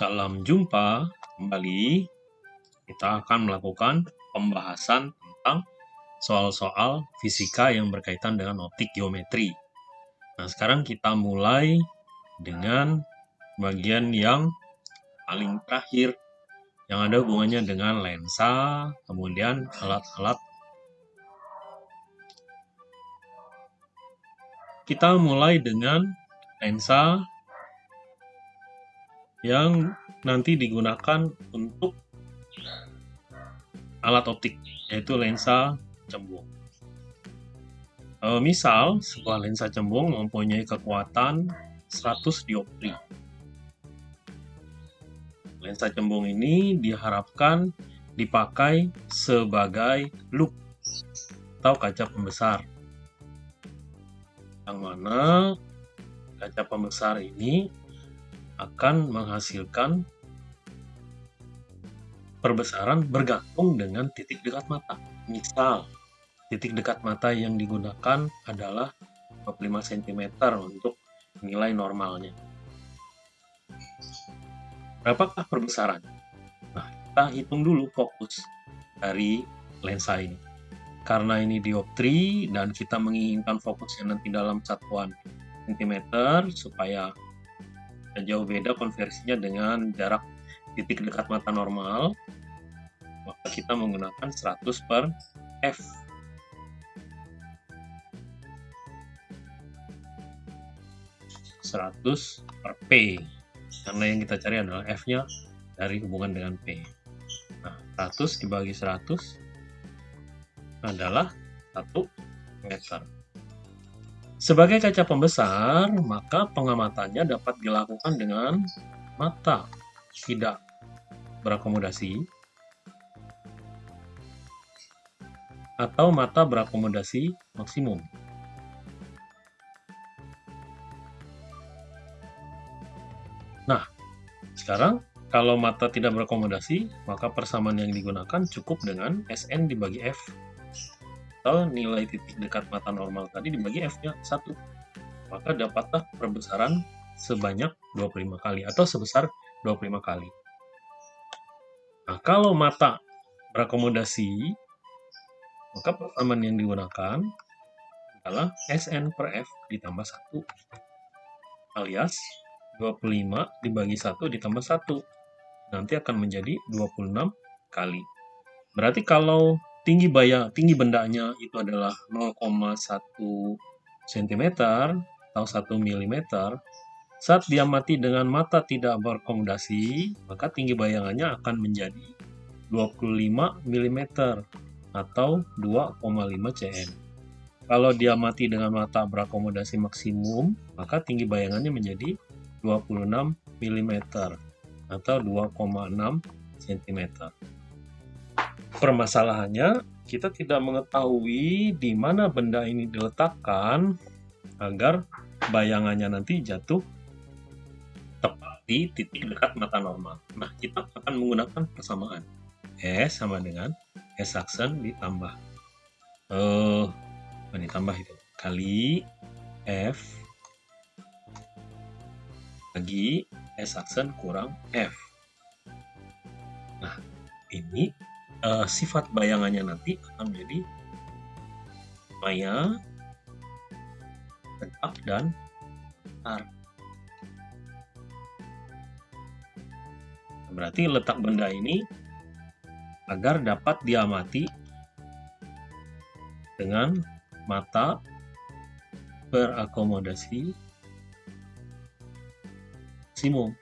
Salam jumpa kembali. Kita akan melakukan pembahasan tentang soal-soal fisika yang berkaitan dengan optik geometri. Nah, sekarang kita mulai dengan bagian yang paling terakhir yang ada hubungannya dengan lensa, kemudian alat-alat kita mulai dengan lensa yang nanti digunakan untuk alat optik, yaitu lensa cembung. E, misal, sebuah lensa cembung mempunyai kekuatan 100 dioptri. Lensa cembung ini diharapkan dipakai sebagai loop atau kaca pembesar. Yang mana kaca pembesar ini akan menghasilkan perbesaran bergantung dengan titik dekat mata. Misal, titik dekat mata yang digunakan adalah 25 cm untuk nilai normalnya. Berapakah perbesaran? Nah, kita hitung dulu fokus dari lensa ini. Karena ini dioptri dan kita menginginkan fokusnya nanti dalam satuan cm supaya jauh beda konversinya dengan jarak titik dekat mata normal. Maka kita menggunakan 100 per F. seratus per P. Karena yang kita cari adalah F nya dari hubungan dengan P. Nah 100 dibagi 100 adalah 1 meter sebagai kaca pembesar, maka pengamatannya dapat dilakukan dengan mata tidak berakomodasi atau mata berakomodasi maksimum. Nah, sekarang kalau mata tidak berakomodasi, maka persamaan yang digunakan cukup dengan SN dibagi F atau nilai titik dekat mata normal tadi dibagi f-nya 1. Maka dapatlah perbesaran sebanyak 25 kali atau sebesar 25 kali. Nah, kalau mata berakomodasi, maka persamaan yang digunakan adalah SN per F ditambah 1 alias 25 dibagi 1 ditambah 1 nanti akan menjadi 26 kali. Berarti kalau tinggi baya tinggi bendanya itu adalah 0,1 cm atau 1 mm saat dia mati dengan mata tidak berakomodasi maka tinggi bayangannya akan menjadi 25 mm atau 2,5 cm. Kalau dia mati dengan mata berakomodasi maksimum maka tinggi bayangannya menjadi 26 mm atau 2,6 cm Permasalahannya, kita tidak mengetahui di mana benda ini diletakkan agar bayangannya nanti jatuh tepat di titik dekat mata normal. Nah, kita akan menggunakan persamaan. S sama dengan S aksen ditambah eh uh, ditambah itu kali F lagi S aksen kurang F. Nah, ini uh, sifat bayangannya nanti akan menjadi maya, tegak, dan tar. Berarti letak benda ini agar dapat diamati dengan mata berakomodasi maksimum.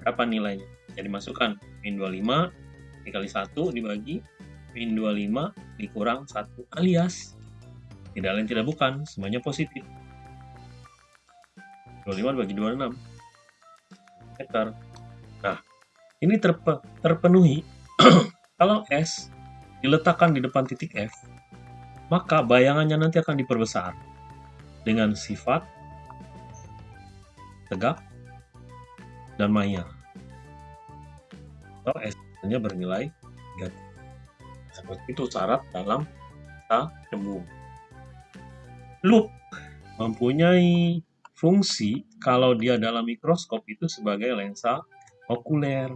Berapa nilainya? Jadi masukkan min 25 dikali 1 dibagi. Min 25 dikurang 1 alias. Tidak lain tidak bukan semuanya positif. 25 dibagi 26 meter nah ini terpe, terpenuhi. Kalau S diletakkan di depan titik F maka bayangannya nanti akan diperbesar dengan sifat tegak dan maya atau S-nya bernilai negatif. Seperti itu syarat dalam kata cembung. Loop mempunyai fungsi kalau dia dalam mikroskop itu sebagai lensa okuler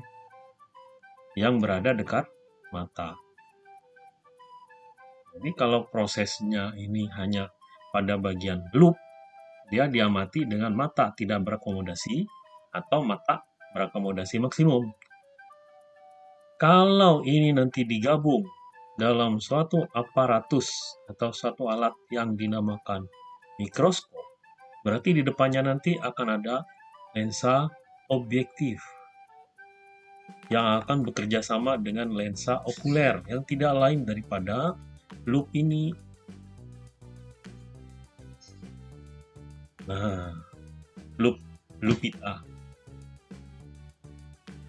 yang berada dekat mata. Jadi kalau prosesnya ini hanya pada bagian loop, dia diamati dengan mata tidak berakomodasi atau mata berakomodasi maksimum. Kalau ini nanti digabung dalam suatu aparatus atau suatu alat yang dinamakan mikroskop, berarti di depannya nanti akan ada lensa objektif yang akan bekerja sama dengan lensa okuler yang tidak lain daripada loop ini. Nah, loop lupita.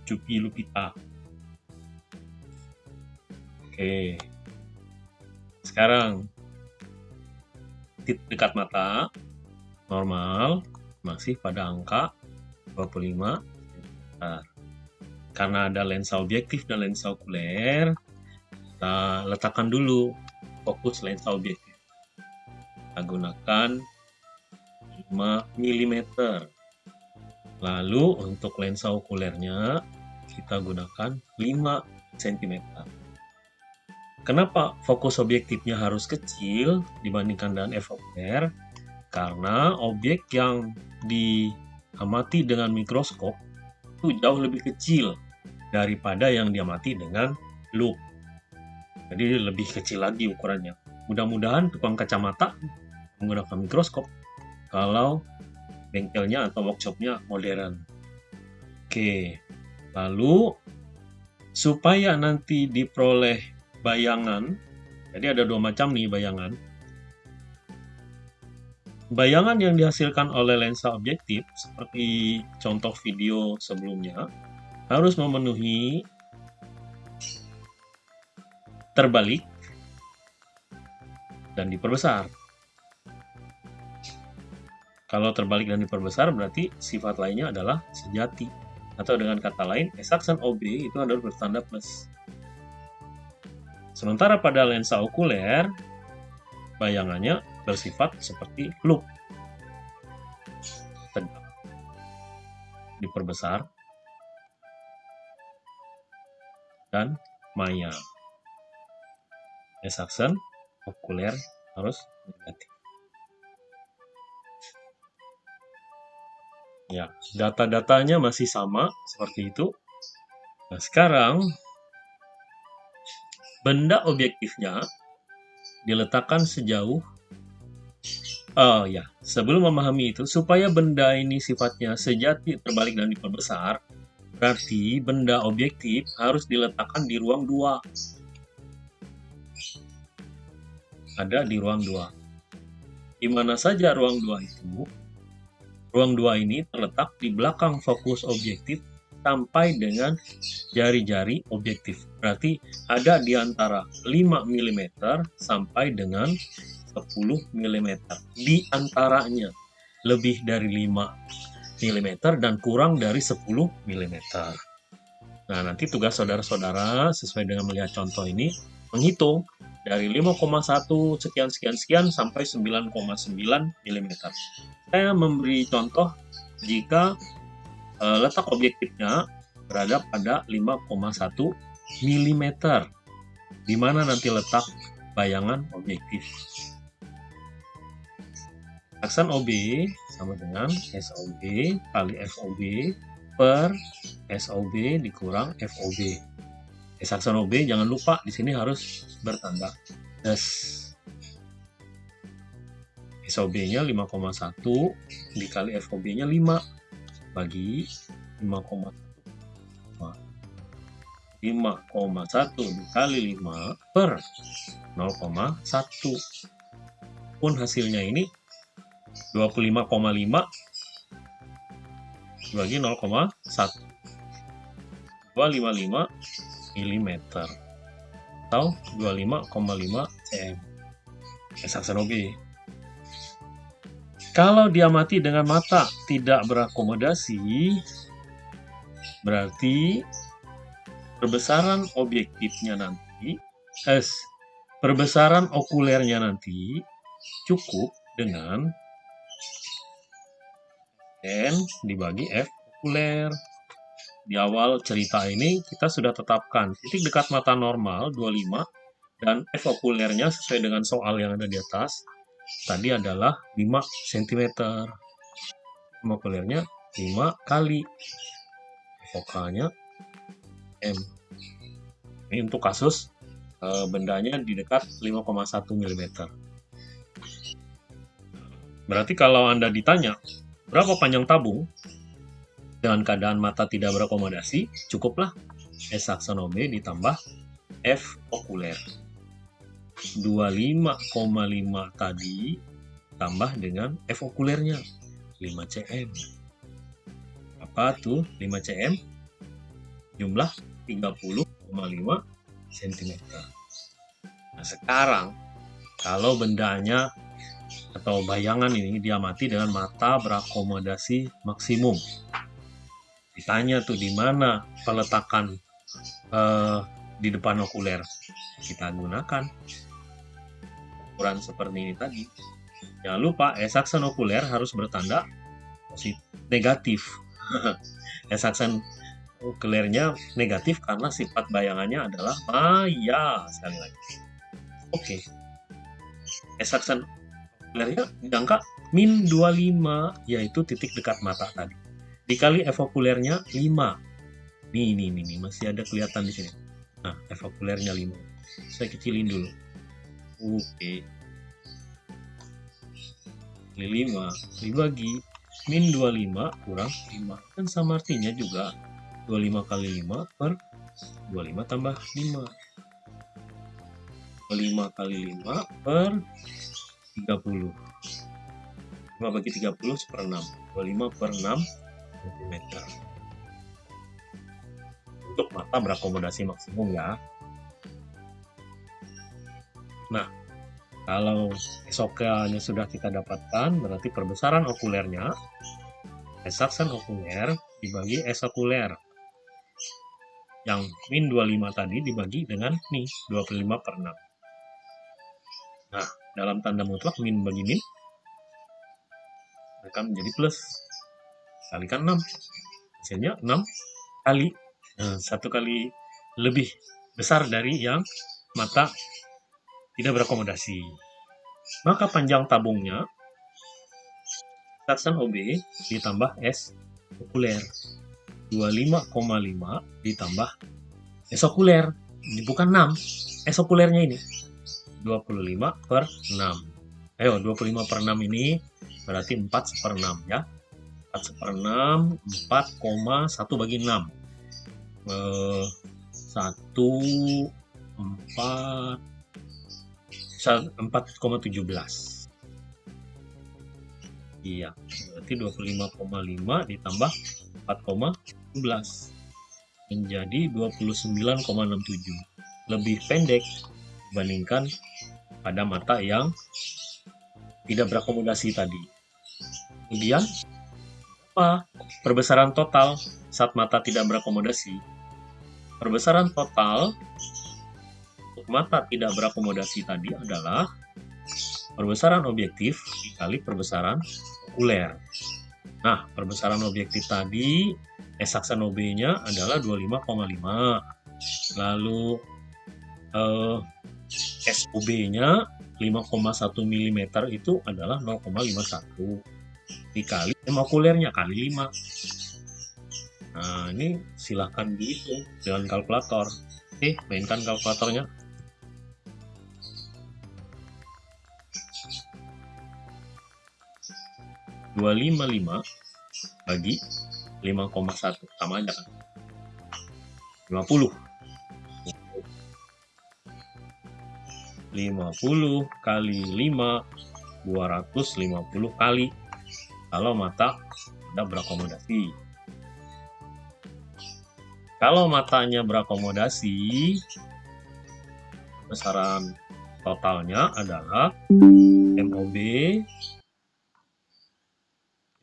Cupi lupita. Oke. Sekarang dekat mata normal masih pada angka 25 nah, karena ada lensa objektif dan lensa okuler kita letakkan dulu fokus lensa objektif. Kita gunakan 5 mm lalu untuk lensa okulernya kita gunakan 5 cm Kenapa fokus objektifnya harus kecil dibandingkan dengan FOR? Karena objek yang diamati dengan mikroskop itu jauh lebih kecil daripada yang diamati dengan loop. Jadi lebih kecil lagi ukurannya. Mudah-mudahan tukang kacamata menggunakan mikroskop kalau bengkelnya atau workshopnya modern. Oke, lalu supaya nanti diperoleh bayangan. Jadi ada dua macam nih bayangan. Bayangan yang dihasilkan oleh lensa objektif, seperti contoh video sebelumnya, harus memenuhi terbalik dan diperbesar. Kalau terbalik dan diperbesar berarti sifat lainnya adalah sejati. Atau dengan kata lain, S OB itu adalah bertanda plus. Sementara pada lensa okuler, bayangannya bersifat seperti loop. Tegak. Diperbesar. Dan maya. Esaksen, okuler harus negatif. Ya, data-datanya masih sama seperti itu. Nah, sekarang benda objektifnya diletakkan sejauh Oh ya, sebelum memahami itu, supaya benda ini sifatnya sejati terbalik dan diperbesar, berarti benda objektif harus diletakkan di ruang dua. Ada di ruang dua. Di mana saja ruang dua itu? Ruang dua ini terletak di belakang fokus objektif sampai dengan jari-jari objektif. Berarti ada di antara 5 mm sampai dengan 10 mm. Di antaranya lebih dari 5 mm dan kurang dari 10 mm. Nah, nanti tugas saudara-saudara sesuai dengan melihat contoh ini menghitung dari 5,1 sekian sekian sekian sampai 9,9 mm. Saya memberi contoh jika letak objektifnya berada pada 5,1 mm di mana nanti letak bayangan objektif. Aksen OB sama dengan SOB kali FOB per SOB dikurang FOB. S aksen OB jangan lupa di sini harus bertanda S. SOB-nya 5,1 dikali FOB-nya 5 bagi 5,1 5,1 dikali 5 per 0,1 pun hasilnya ini 25,5 bagi 0,1 255 mm atau 25,5 cm S OB kalau diamati dengan mata tidak berakomodasi, berarti perbesaran objektifnya nanti, S, perbesaran okulernya nanti cukup dengan N dibagi F okuler. Di awal cerita ini kita sudah tetapkan titik dekat mata normal 25 dan F okulernya sesuai dengan soal yang ada di atas tadi adalah 5 cm. F okulernya 5 kali fokalnya M. Ini untuk kasus e, bendanya di dekat 5,1 mm. Berarti kalau Anda ditanya, berapa panjang tabung? Dengan keadaan mata tidak berakomodasi, cukuplah S akson OB ditambah F okuler. 25,5 tadi tambah dengan F okulernya 5 cm. Apa tuh 5 cm? Jumlah 30,5 cm. Nah sekarang kalau bendanya atau bayangan ini diamati dengan mata berakomodasi maksimum. Ditanya tuh di mana peletakan uh, di depan okuler. Kita gunakan ukuran seperti ini tadi. Jangan lupa esaksen okuler harus bertanda positif negatif. esaksen okulernya negatif karena sifat bayangannya adalah maya sekali lagi. Oke. Okay. Esaksen okulernya angka min 25 yaitu titik dekat mata tadi. Dikali evokulernya 5. Nih, nih, nih, nih, masih ada kelihatan di sini. Nah, evokulernya 5. Saya kecilin dulu. Oke. Okay. 5 dibagi min 25 kurang 5 kan sama artinya juga. 25 kali 5 per 25 tambah 5 25 kali 5 per 30 5 bagi 30 per 6 25 per 6 cm untuk mata berakomodasi maksimum ya nah kalau esoknya sudah kita dapatkan, berarti perbesaran okulernya, esaksen okuler dibagi S okuler. Yang min 25 tadi dibagi dengan nih, 25 per 6. Nah, dalam tanda mutlak min bagi min, akan menjadi plus. Kalikan 6. Hasilnya 6 kali. Nah, satu kali lebih besar dari yang mata tidak berakomodasi. Maka panjang tabungnya Tatsan OB ditambah S okuler. 25,5 ditambah S okuler. Bukan 6 S okulernya ini. 25 per 6 ayo 25 per 6 ini berarti 4 per 6 ya. 4 per 6 4,1 bagi 6 eh, 1 4 4,17 iya berarti 25,5 ditambah 4,17 menjadi 29,67 lebih pendek dibandingkan pada mata yang tidak berakomodasi tadi. Kemudian apa perbesaran total saat mata tidak berakomodasi? Perbesaran total mata tidak berakomodasi tadi adalah perbesaran objektif dikali perbesaran okuler. Nah, perbesaran objektif tadi S-aksen OB-nya adalah 25,5. Lalu eh, SOB-nya 5,1 mm itu adalah 0,51 dikali okulernya kali 5. Nah, ini silahkan dihitung dengan kalkulator. Oke, mainkan kalkulatornya. 255 bagi 5,1 sama aja kan? 50 50 kali 5 250 kali. Kalau mata tidak berakomodasi. Kalau matanya berakomodasi besaran totalnya adalah MOB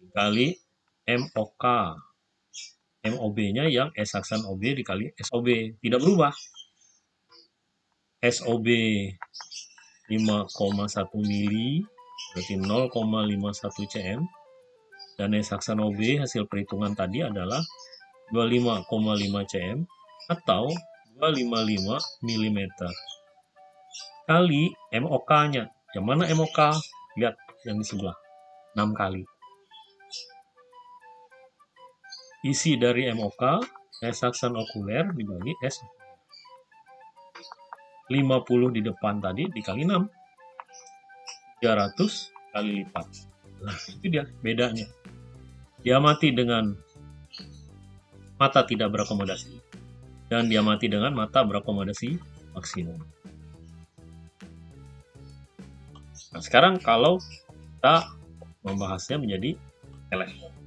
dikali MOK. MOB-nya yang S aksen OB dikali SOB. Tidak berubah. SOB 5,1 mili berarti 0,51 cm dan S aksen OB hasil perhitungan tadi adalah 25,5 cm atau 255 mm kali MOK-nya. Yang mana MOK? Lihat yang di sebelah. 6 kali. Isi dari MOK, S aksen okuler dibagi S 50 di depan tadi dikali 6. 300 kali lipat. Nah, itu dia bedanya. Diamati dengan mata tidak berakomodasi dan diamati dengan mata berakomodasi maksimum. Nah, sekarang kalau kita membahasnya menjadi teleskop.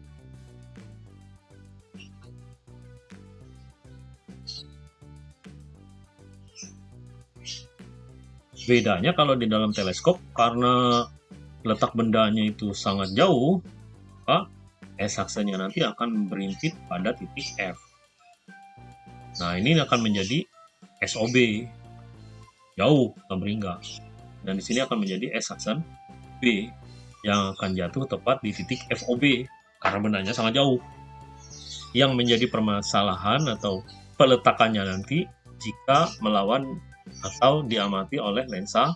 Bedanya kalau di dalam teleskop, karena letak bendanya itu sangat jauh, maka S-aksenya nanti akan berintip pada titik F. Nah, ini akan menjadi SOB, jauh, beringga. Dan di sini akan menjadi S-aksen B, yang akan jatuh tepat di titik FOB, karena bendanya sangat jauh. Yang menjadi permasalahan atau peletakannya nanti jika melawan atau diamati oleh lensa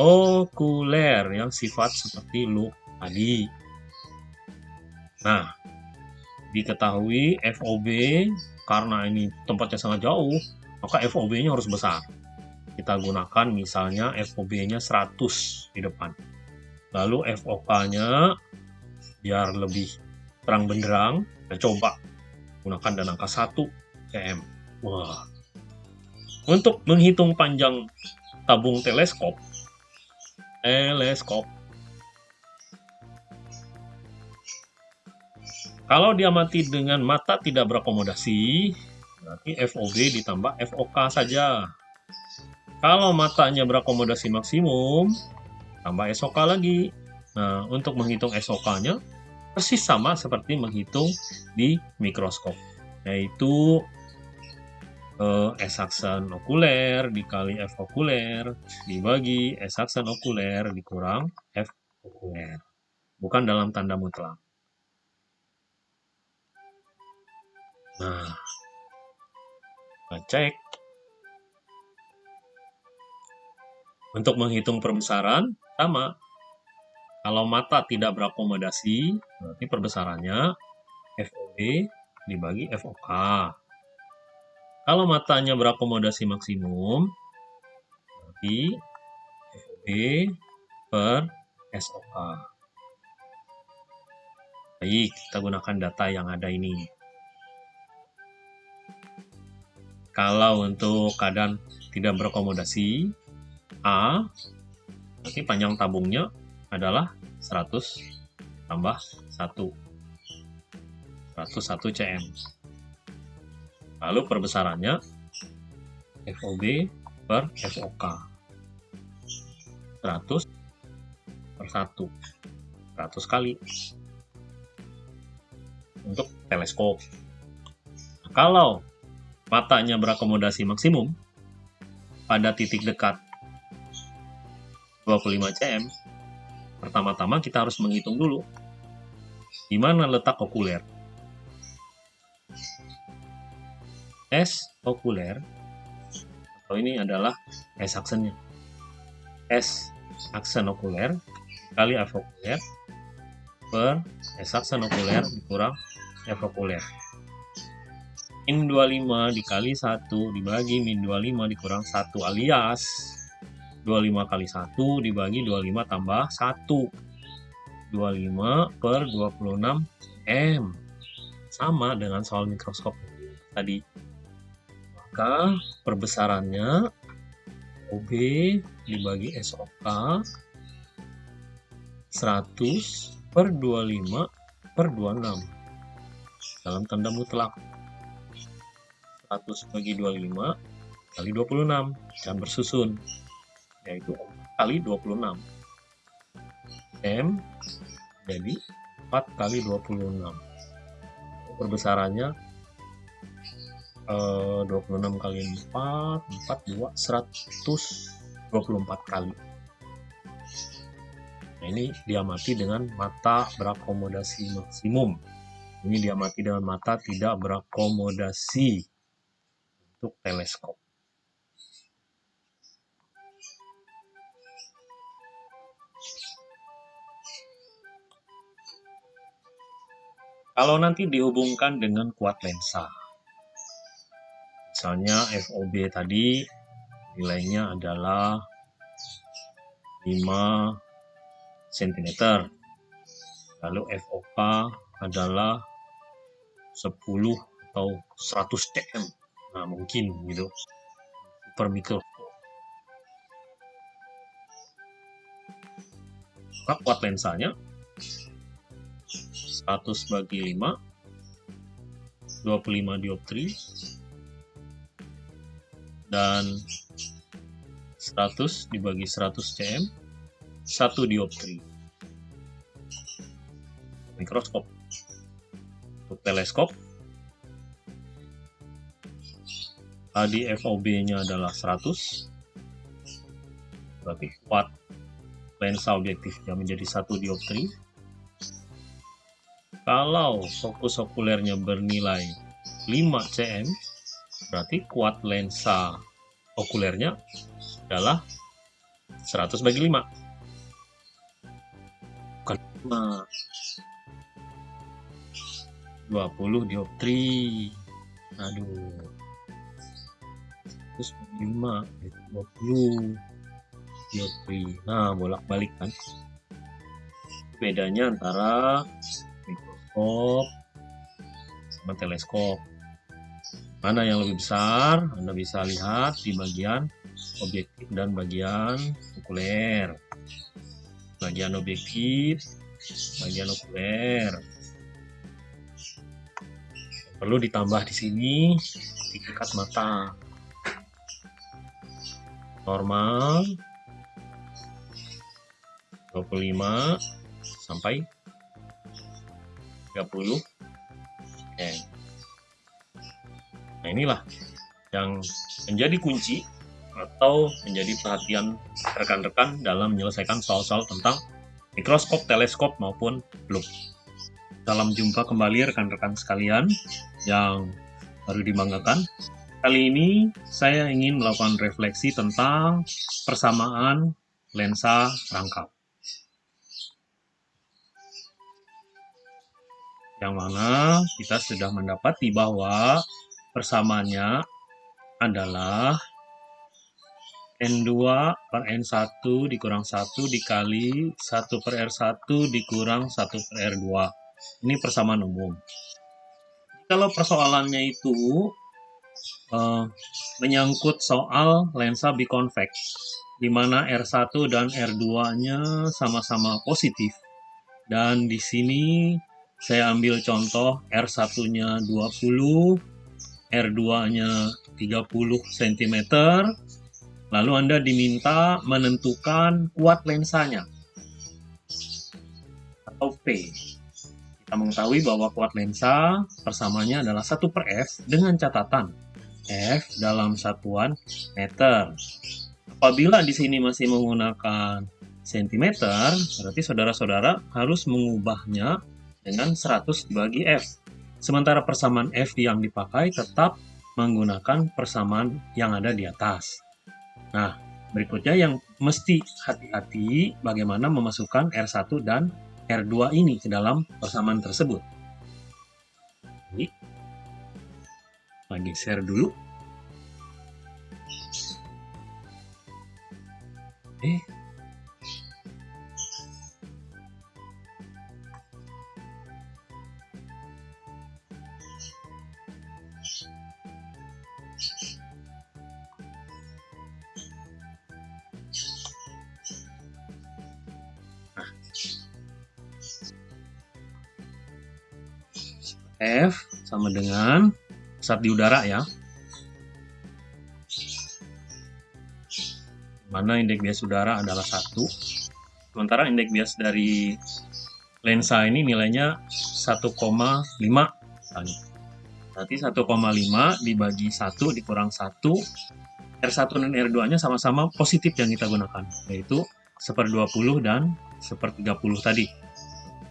okuler yang sifat seperti loop tadi. Nah, diketahui FOB karena ini tempatnya sangat jauh, maka FOB-nya harus besar. Kita gunakan misalnya FOB-nya 100 di depan. Lalu FOK-nya biar lebih terang benderang, kita coba gunakan dan angka 1 cm. Wah, untuk menghitung panjang tabung teleskop, teleskop, kalau diamati dengan mata tidak berakomodasi, berarti FOB ditambah FOK saja. Kalau matanya berakomodasi maksimum, tambah SOK lagi. Nah, untuk menghitung SOK-nya, persis sama seperti menghitung di mikroskop, yaitu uh, S okuler dikali F okuler dibagi S aksen okuler dikurang F okuler. Bukan dalam tanda mutlak. Nah, kita cek. Untuk menghitung perbesaran, sama. Kalau mata tidak berakomodasi, berarti perbesarannya FOB dibagi FOK. Kalau matanya berakomodasi maksimum, berarti FOB per SOK. Baik, kita gunakan data yang ada ini. Kalau untuk keadaan tidak berakomodasi, A, berarti panjang tabungnya adalah 100 tambah 1. 101 cm. Lalu perbesarannya FOB per FOK. 100 per 1. 100 kali. Untuk teleskop. Nah, kalau matanya berakomodasi maksimum pada titik dekat 25 cm, pertama-tama kita harus menghitung dulu di mana letak okuler. S okuler atau ini adalah S aksennya. S aksen okuler kali F okuler per S aksen okuler dikurang F okuler. Min 25 dikali 1 dibagi min 25 dikurang 1 alias 25 kali 1 dibagi 25 tambah 1. 25 per 26 M. Sama dengan soal mikroskop tadi maka perbesarannya OB dibagi SOK 100 per 25 per 26 dalam tanda mutlak. 100 bagi 25 kali 26 dan bersusun yaitu kali 26 M jadi 4 kali 26 perbesarannya 26 kali 4 4 2 124 kali Nah, ini diamati dengan mata berakomodasi maksimum. Ini diamati dengan mata tidak berakomodasi untuk teleskop. Kalau nanti dihubungkan dengan kuat lensa, misalnya FOB tadi nilainya adalah 5 cm, lalu FOK adalah 10 atau 100 cm, nah mungkin gitu, per mikroskop. Maka kuat lensanya 100 bagi 5 25 dioptri dan 100 dibagi 100 cm 1 dioptri mikroskop. Untuk teleskop tadi FOB nya adalah 100 berarti kuat. Lensa objektifnya menjadi 1 dioptri kalau fokus okulernya bernilai 5 cm, berarti kuat lensa okulernya adalah 100 bagi 5. Bukan 5. 20 dioptri. Aduh. Terus 5, 20 dioptri. Nah, bolak-balik kan. Bedanya antara mikroskop sama teleskop. Mana yang lebih besar? Anda bisa lihat di bagian objektif dan bagian okuler. Bagian objektif, bagian okuler. Perlu ditambah di sini tingkat mata. Normal 25 sampai 30 Oke. Nah inilah yang menjadi kunci atau menjadi perhatian rekan-rekan dalam menyelesaikan soal-soal tentang mikroskop, teleskop maupun loop. Salam jumpa kembali rekan-rekan sekalian yang baru dibanggakan. Kali ini saya ingin melakukan refleksi tentang persamaan lensa rangkap. yang mana kita sudah mendapati bahwa persamaannya adalah N2 per N1 dikurang 1 dikali 1 per R1 dikurang 1 per R2. Ini persamaan umum. Kalau persoalannya itu uh, menyangkut soal lensa biconvex, di mana R1 dan R2-nya sama-sama positif. Dan di sini saya ambil contoh R1-nya 20, R2-nya 30 cm, lalu Anda diminta menentukan kuat lensanya, atau P. Kita mengetahui bahwa kuat lensa persamanya adalah 1 per F dengan catatan F dalam satuan meter. Apabila di sini masih menggunakan cm, berarti saudara-saudara harus mengubahnya dengan 100 dibagi F. Sementara persamaan F yang dipakai tetap menggunakan persamaan yang ada di atas. Nah, berikutnya yang mesti hati-hati bagaimana memasukkan R1 dan R2 ini ke dalam persamaan tersebut. Jadi, lagi share dulu. Eh, F sama dengan saat di udara ya. Mana indeks bias udara adalah satu. Sementara indeks bias dari lensa ini nilainya 1,5 misalnya. Berarti 1,5 dibagi 1 dikurang 1 R1 dan R2 nya sama-sama positif yang kita gunakan yaitu 1 per 20 dan sepertiga puluh tadi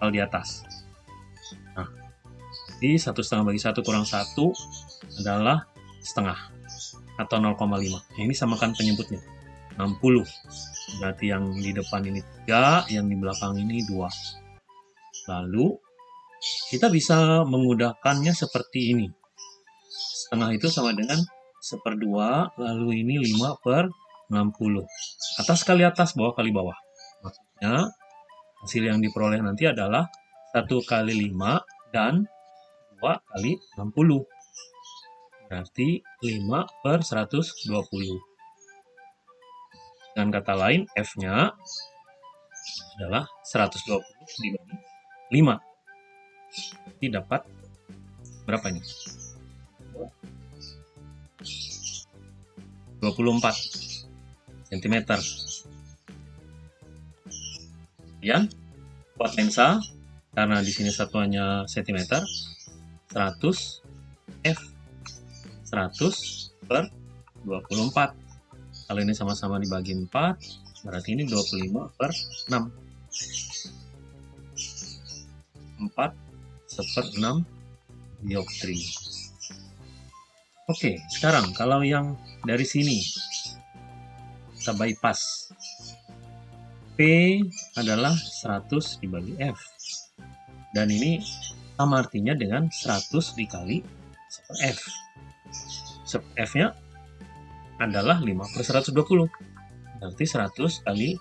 kalau di atas. Di satu setengah bagi satu kurang satu adalah setengah atau 0,5. Nah, ini samakan penyebutnya 60. Berarti yang di depan ini 3, yang di belakang ini 2. Lalu kita bisa mengudahkannya seperti ini. Setengah itu sama dengan seperdua, lalu ini 5 per 60. Atas kali atas, bawah kali bawah. Maksudnya, hasil yang diperoleh nanti adalah 1 kali 5 dan 2 kali 60. Berarti 5 per 120. Dengan kata lain, F-nya adalah 120 dibagi 5. Jadi dapat berapa ini? 24 cm. Kemudian buat lensa karena di sini satuannya cm 100 f 100 per 24 kalau ini sama-sama dibagi 4 berarti ini 25 per 6 4 seper 6 dioptri Oke, sekarang kalau yang dari sini kita bypass. P adalah 100 dibagi F. Dan ini sama artinya dengan 100 dikali super F. Super F-nya adalah 5 per 120. Berarti 100 kali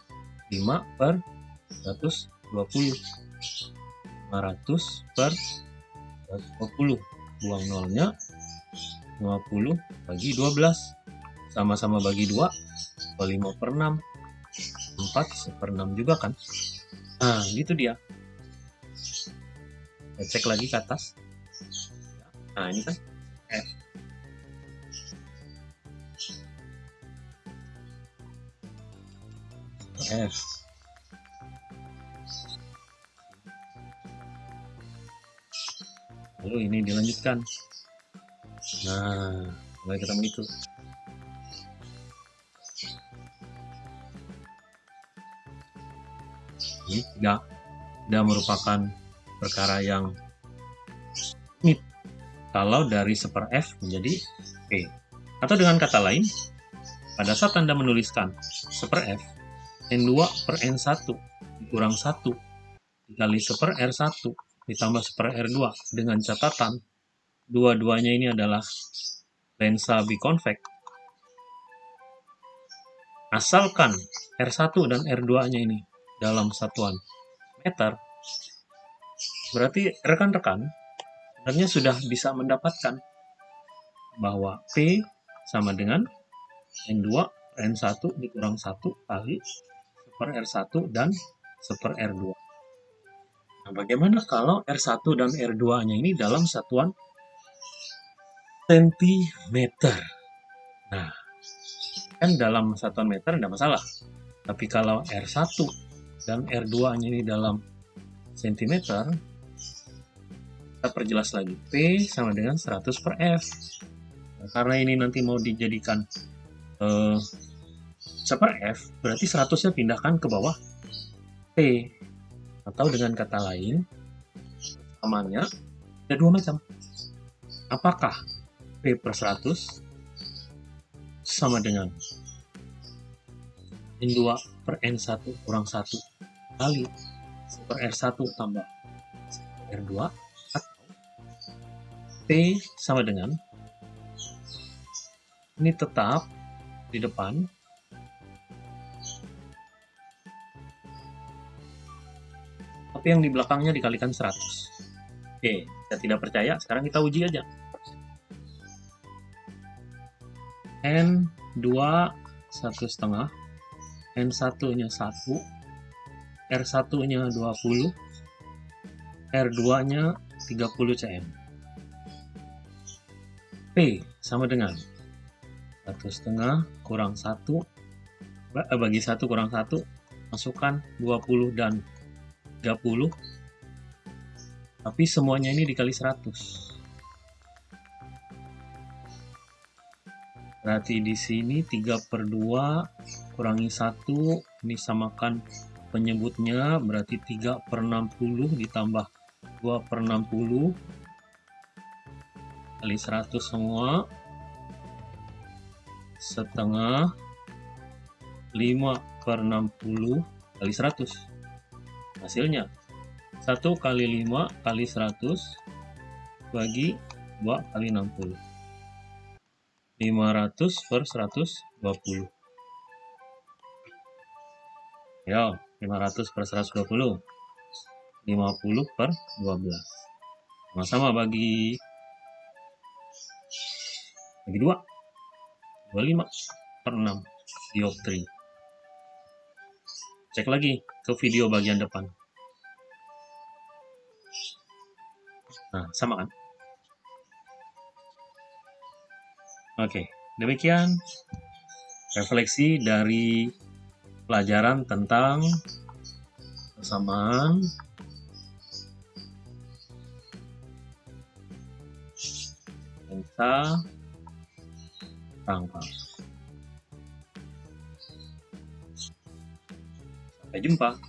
5 per 120. 500 per 120. Buang nolnya 50 bagi 12 sama-sama bagi 2 5 per 6 4 per 6 juga kan nah gitu dia cek lagi ke atas. Nah ini kan. F. F lalu ini dilanjutkan. Nah, mulai ketemu itu. Ini tidak, tidak merupakan perkara yang ini kalau dari seper F menjadi P. Atau dengan kata lain, pada saat Anda menuliskan seper F, N2 per N1 kurang 1 dikali seper R1 ditambah seper R2 dengan catatan dua-duanya ini adalah lensa biconvex, asalkan R1 dan R2-nya ini dalam satuan meter, berarti rekan-rekan sebenarnya sudah bisa mendapatkan bahwa P sama dengan N2 N1 dikurang 1 kali super R1 dan super R2. Nah, bagaimana kalau R1 dan R2-nya ini dalam satuan cm. Nah, kan dalam satuan meter tidak masalah. Tapi kalau R1 dan R2-nya ini dalam cm, kita perjelas lagi. P sama dengan 100 per F. Nah, karena ini nanti mau dijadikan uh, per F, berarti 100-nya pindahkan ke bawah P. Atau dengan kata lain, samanya ada dua macam. Apakah P per 100 sama dengan N2 per N1 kurang 1 kali per R1 tambah R2 P sama dengan ini tetap di depan. Tapi yang di belakangnya dikalikan 100 oke saya tidak percaya sekarang kita uji aja. N2 satu setengah. N1 nya 1 R1 nya 20 R2 nya 30 cm Sama dengan satu setengah kurang 1 eh, bagi 1 kurang 1 masukkan 20 dan 30 tapi semuanya ini dikali 100 Berarti di sini 3 per 2 kurangi 1, ini samakan penyebutnya berarti 3 per 60 ditambah 2 per 60 kali 100 semua. Setengah. 5 per 60 kali 100 hasilnya 1 kali 5 kali 100 bagi 2 kali 60 500 per 120 ya 500 per 120 50 per 12 sama-sama bagi bagi 2 25 per 6 dioptri cek lagi ke video bagian depan. Nah sama kan? Oke demikian refleksi dari pelajaran tentang persamaan lensa pangkal. Sampai jumpa.